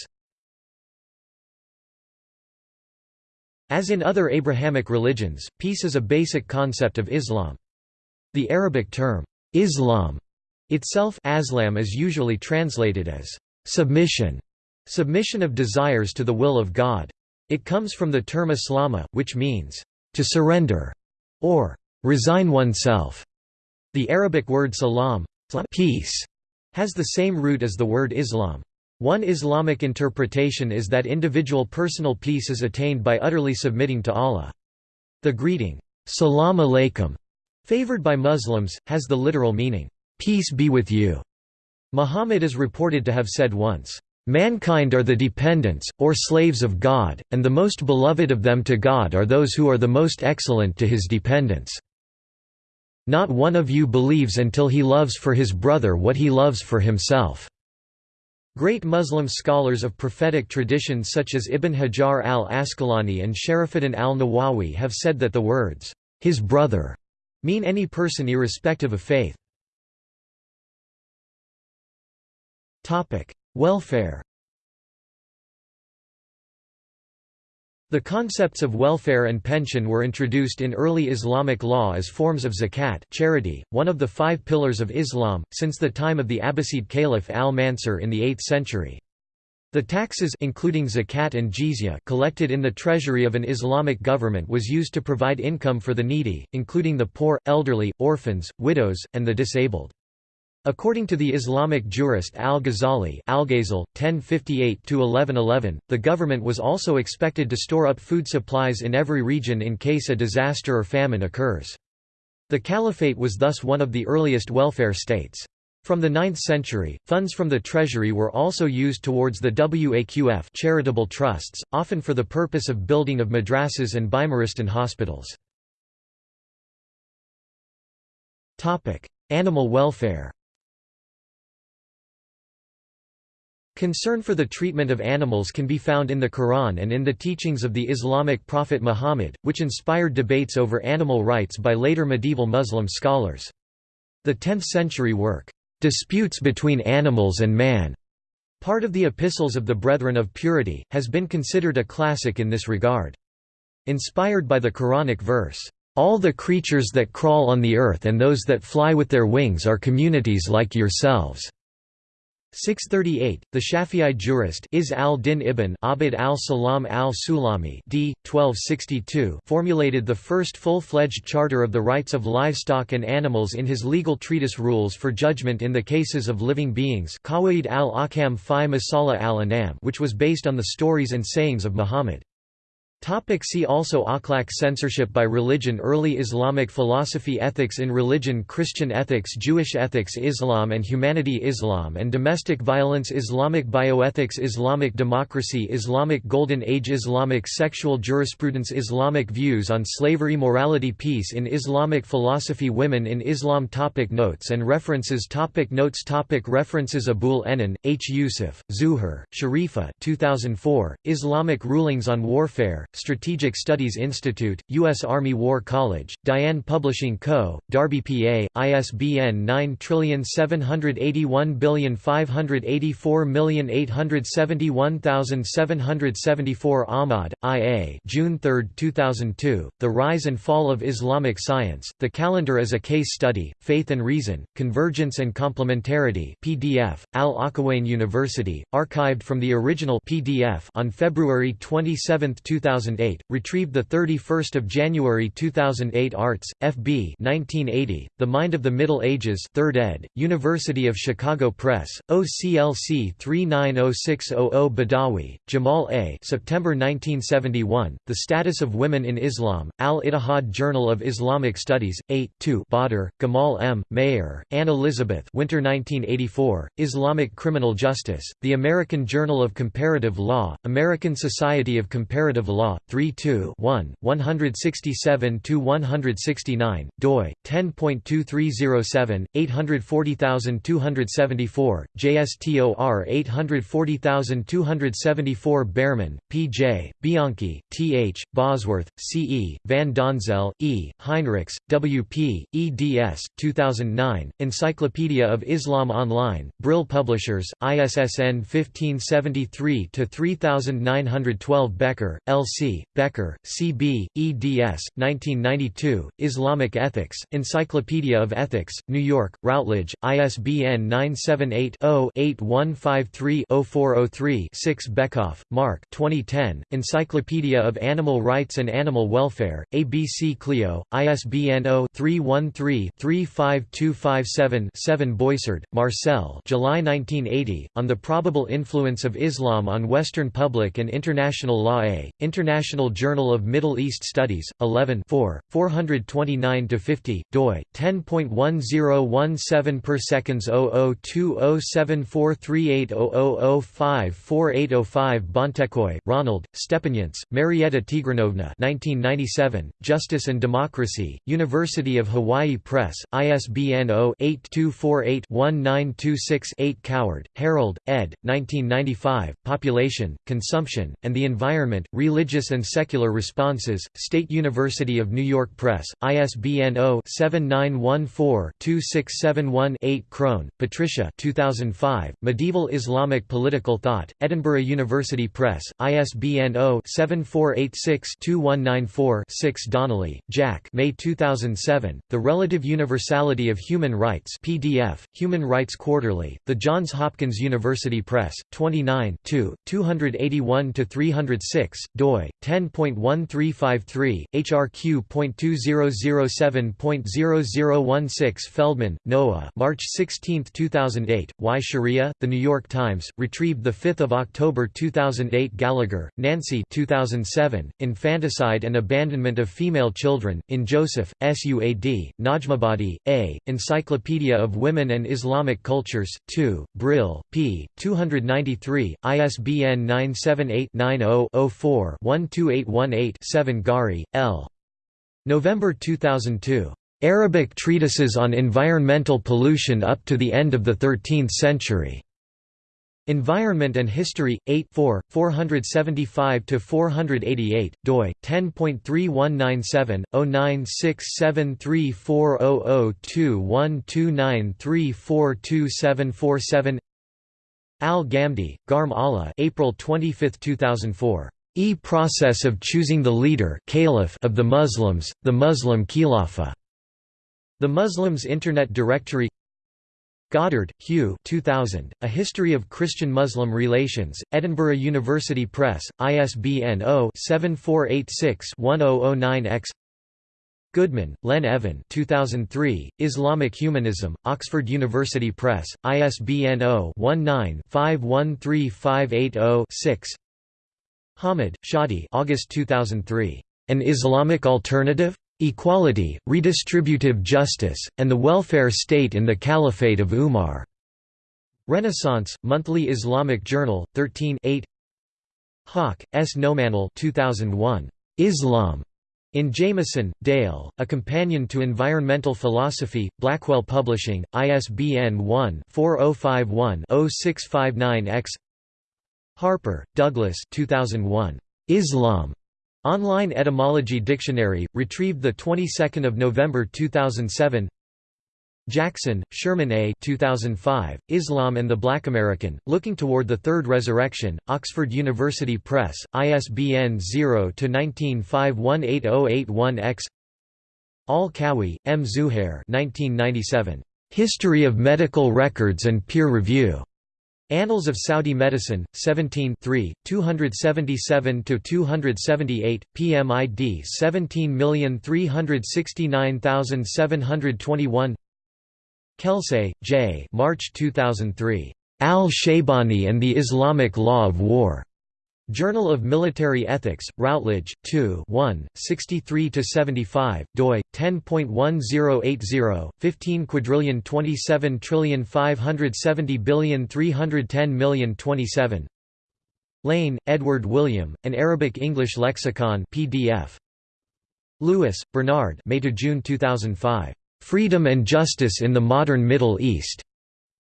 As in other Abrahamic religions, peace is a basic concept of Islam. The Arabic term, Islam, itself Aslam is usually translated as submission, submission of desires to the will of God. It comes from the term Islama, which means to surrender or resign oneself. The Arabic word salam, peace, has the same root as the word Islam. One Islamic interpretation is that individual personal peace is attained by utterly submitting to Allah. The greeting, Salam alaikum, favored by Muslims, has the literal meaning, Peace be with you. Muhammad is reported to have said once, Mankind are the dependents, or slaves of God, and the most beloved of them to God are those who are the most excellent to his dependents. Not one of you believes until he loves for his brother what he loves for himself." Great Muslim scholars of prophetic tradition such as Ibn Hajar al-Asqalani and Sharafuddin al-Nawawi have said that the words, "'his brother' mean any person irrespective of faith. Welfare The concepts of welfare and pension were introduced in early Islamic law as forms of zakat charity, one of the five pillars of Islam, since the time of the Abbasid Caliph al-Mansur in the 8th century. The taxes including zakat and jizya collected in the treasury of an Islamic government was used to provide income for the needy, including the poor, elderly, orphans, widows, and the disabled. According to the Islamic jurist al-Ghazali (1058–1111), the government was also expected to store up food supplies in every region in case a disaster or famine occurs. The caliphate was thus one of the earliest welfare states. From the 9th century, funds from the treasury were also used towards the Waqf charitable trusts, often for the purpose of building of madrasas and Bimaristan hospitals. Animal welfare Concern for the treatment of animals can be found in the Quran and in the teachings of the Islamic prophet Muhammad, which inspired debates over animal rights by later medieval Muslim scholars. The 10th-century work, "'Disputes Between Animals and Man' part of the Epistles of the Brethren of Purity, has been considered a classic in this regard. Inspired by the Quranic verse, "'All the creatures that crawl on the earth and those that fly with their wings are communities like yourselves' 638, the Shafi'i jurist Izz al-Din ibn Abd al-Salam al-Sulami d. 1262 formulated the first full-fledged charter of the rights of livestock and animals in his legal treatise Rules for Judgment in the Cases of Living Beings al-Ahkam fi Masala al-Anam which was based on the stories and sayings of Muhammad. Topic see also Akhlaq Censorship by religion Early Islamic philosophy Ethics in religion Christian ethics Jewish ethics Islam and humanity Islam and domestic violence Islamic bioethics Islamic democracy Islamic Golden Age Islamic sexual jurisprudence Islamic views on slavery Morality Peace in Islamic philosophy Women in Islam topic Notes and references topic Notes topic References Abul Enan, H. Yusuf, Zuhur, Sharifa 2004, Islamic Rulings on Warfare, Strategic Studies Institute, U.S. Army War College, Diane Publishing Co., Darby PA, ISBN 9781584871774 Ahmad, I.A. June 3, 2002, The Rise and Fall of Islamic Science, The Calendar as a Case Study, Faith and Reason, Convergence and Complementarity PDF, Al-Akhawayn University, archived from the original PDF on February 27, 2000 2008, retrieved 31 January 2008 Artz, FB 1980, The Mind of the Middle Ages 3rd ed., University of Chicago Press, OCLC 390600 Badawi, Jamal A. September 1971, The Status of Women in Islam, Al-Ittihad Journal of Islamic Studies, 8 2 Badr, Gamal M., Mayer, Anne Elizabeth Winter 1984, Islamic Criminal Justice, The American Journal of Comparative Law, American Society of Comparative Law, 3 2 1, 167–169, doi, 10.2307, 840274, JSTOR 840274 Bearman, P.J., Bianquis, T.H., Bosworth, C.E., Van Donzel, E., Heinrichs, W.P., eds. 2009, Encyclopedia of Islam Online, Brill Publishers, ISSN 1573-3912 Becker, L.C., Becker, C.B., eds. 1992, Islamic Ethics, Encyclopedia of Ethics, New York, Routledge, ISBN 978-0-8153-0403-6 Bekoff, Mark 2010, Encyclopedia of Animal Rights and Animal Welfare, ABC Clio, ISBN 0-313-35257-7 Boisard, Marcel July 1980, On the Probable Influence of Islam on Western Public and International Law A, International Journal of Middle East Studies, 11 429–50, doi, 10.1017 per seconds 0020743800054805 Bontekoe, Ronald, Stepaniants, Marietta Tigranovna 1997, Justice and Democracy, University of Hawaii Press, ISBN 0-8248-1926-8 Coward, Harold, ed. 1995, Population, Consumption, and the Environment, Religious and Secular Responses, State University of New York Press, ISBN 0-7914-2671-8 Crone, Patricia 2005, Medieval Islamic Political Thought, Edinburgh University Press, ISBN 0-7486-2194-6 Donnelly, Jack May 2007, The Relative Universality of Human Rights PDF, Human Rights Quarterly, The Johns Hopkins University Press, 29 2, 281–306, doi, 10.1353, HRQ.2007.0016 Feldman, Noah March 16, 2008, Why Sharia? The New York Times, retrieved 5 October 2008 Gallagher, Nancy 2007, Infanticide and Abandonment of Female Children, in Joseph, Suad, Najmabadi, A., Encyclopedia of Women and Islamic Cultures, 2, Brill, p. 293, ISBN 978-90-04-12818-7 Gari, L. November 2002. Arabic treatises on environmental pollution up to the end of the 13th century. Environment and History, 8 4, 475–488, doi, 10.3197, 096730021293427747 Al-Ghamdi, Gharm Allah April 25, 2004. E-process of choosing the leader caliph of the Muslims, the Muslim Khilafah. The Muslims Internet Directory Goddard, Hugh 2000, A History of Christian-Muslim Relations, Edinburgh University Press, ISBN 0-7486-1009-X Goodman, Lenn Evan 2003, Islamic Humanism, Oxford University Press, ISBN 0-19-513580-6 Hamid, Shadi August 2003, An Islamic Alternative? Equality, Redistributive Justice, and the Welfare State in the Caliphate of Umar. Renaissance, Monthly Islamic Journal, 13 8 Haq, S. Nomanul 2001. Islam. In Jamieson, Dale, A Companion to Environmental Philosophy, Blackwell Publishing, ISBN 1-4051-0659-X Harper, Douglas 2001. Islam. Online Etymology Dictionary, retrieved the 22nd of November 2007. Jackson, Sherman A. 2005, Islam and the Black American, Looking Toward the Third Resurrection, Oxford University Press, ISBN 0-19518081-X Al-Kawi, M. Zuhair 1997. History of Medical Records and Peer Review. Annals of Saudi Medicine, 17 277–278, PMID 17369721 Kelsay, J. March 2003. Al-Shaybani and the Islamic Law of War. Journal of Military Ethics, Routledge, 2 1, 63–75, doi, 10.1080, 15 quadrillion 27 trillion 570 billion 310 million 27 Lane, Edward William, An Arabic-English Lexicon PDF. Lewis, Bernard May to June 2005. Freedom and Justice in the Modern Middle East.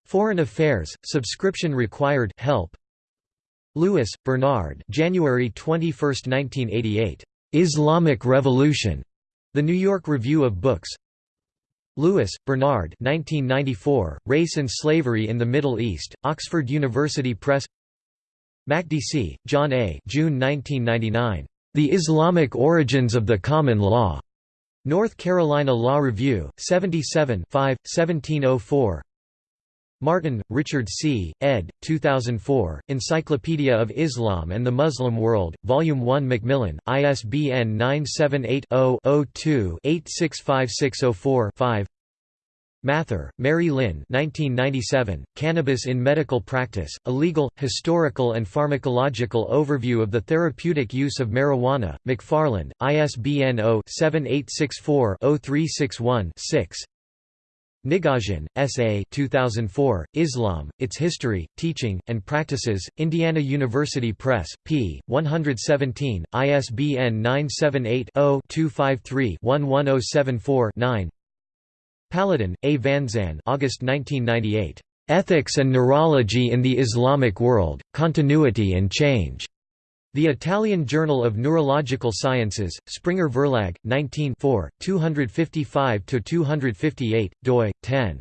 Foreign Affairs, subscription required help, Lewis, Bernard January 21, 1988. Islamic Revolution. The New York Review of Books. Lewis, Bernard 1994, Race and Slavery in the Middle East, Oxford University Press Makdisi, John A. June 1999. The Islamic Origins of the Common Law. North Carolina Law Review, 77 5, 1704 Martin, Richard C., ed. 2004, Encyclopedia of Islam and the Muslim World, Volume 1 Macmillan, ISBN 978-0-02-865604-5 Mather, Mary Lynn 1997, Cannabis in Medical Practice, A Legal, Historical and Pharmacological Overview of the Therapeutic Use of Marijuana, McFarland, ISBN 0-7864-0361-6 Nigosian, S. A. 2004, Islam, Its History, Teaching, and Practices, Indiana University Press, p. 117, ISBN 978-0-253-11074-9 Paladin, A. Vanzan August 1998. Ethics and Neurology in the Islamic World, Continuity and Change. The Italian Journal of Neurological Sciences, Springer Verlag, 19 255–258, doi, 10.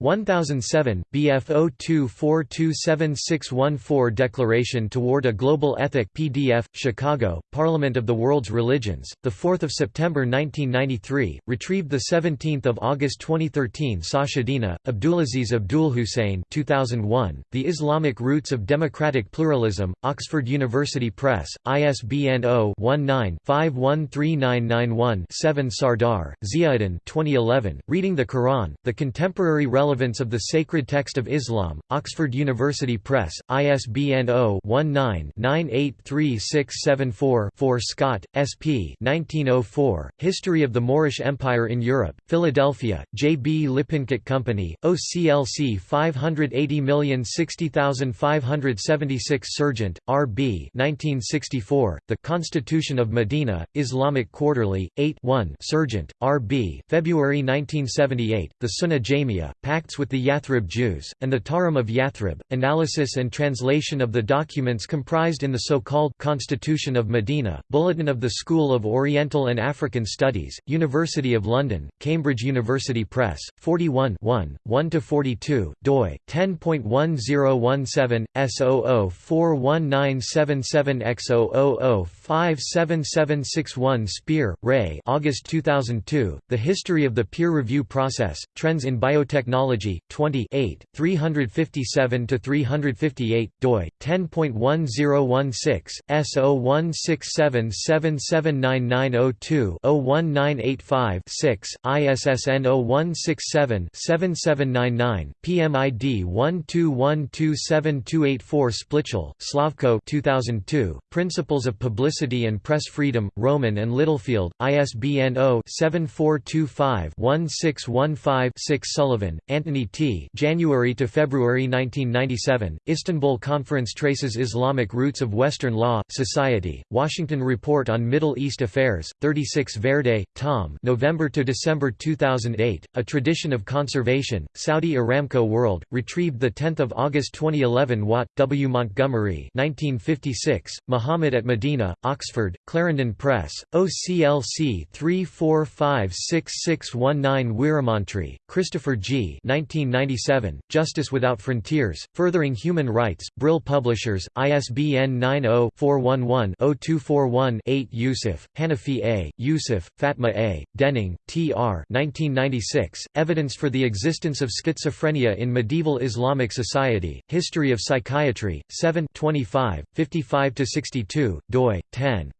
1007, BF 02427614 Declaration Toward a Global Ethic PDF, Chicago, Parliament of the World's Religions, 4 September 1993, retrieved 17 August 2013 Sachedina, Abdulaziz Abdul Hussein 2001, The Islamic Roots of Democratic Pluralism, Oxford University Press, ISBN 0-19-513991-7 Sardar, Ziauddin 2011, Reading the Quran, The Contemporary Relevance Relevance of the Sacred Text of Islam, Oxford University Press, ISBN 0-19-983674-4 Scott, S.P. 1904, History of the Moorish Empire in Europe, Philadelphia, J. B. Lippincott Company, OCLC 580060576 Serjeant, R. B. 1964, The Constitution of Medina, Islamic Quarterly, 8 1 Serjeant, R. B. February 1978, The Sunnah Jamia, Pacts with the Yathrib Jews, and the Tahrim of Yathrib, analysis and translation of the documents comprised in the so-called Constitution of Medina, Bulletin of the School of Oriental and African Studies, University of London, Cambridge University Press, 41 1–42, doi, 10.1017, S00419777X000577761 Speer, Ray August 2002, The History of the Peer Review Process, Trends in Biotechnology 20 357–358, doi, 10.1016, S0167779902-01985-6, ISSN 0167-7799, PMID 12127284 Splichal, Slavko 2002, Principles of Publicity and Press Freedom, Rowman and Littlefield, ISBN 0-7425-1615-6 Sullivan, Anthony T. January to February 1997. Istanbul Conference traces Islamic roots of Western law, society. Washington Report on Middle East Affairs. 36 Verde, Tom. November to December 2008. A Tradition of Conservation. Saudi Aramco World. Retrieved the 10th of August 2011. Watt W. Montgomery. 1956. Muhammad at Medina. Oxford. Clarendon Press. OCLC 3456619 Weeramantry. Christopher G. 1997, Justice Without Frontiers, Furthering Human Rights, Brill Publishers, ISBN 90-411-0241-8 Yusuf, Hanafi A., Yusuf, Fatma A., Dening, T.R. 1996, Evidence for the Existence of Schizophrenia in Medieval Islamic Society, History of Psychiatry, 7 25, 55–62, doi, 10.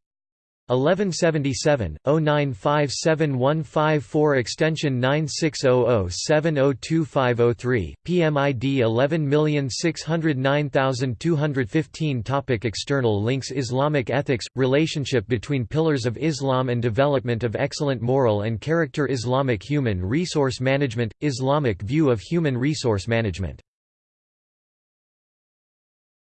1177 0957154 extension 9600702503 PMID 11609215 topic external links Islamic ethics relationship between pillars of Islam and development of excellent moral and character Islamic human resource management Islamic view of human resource management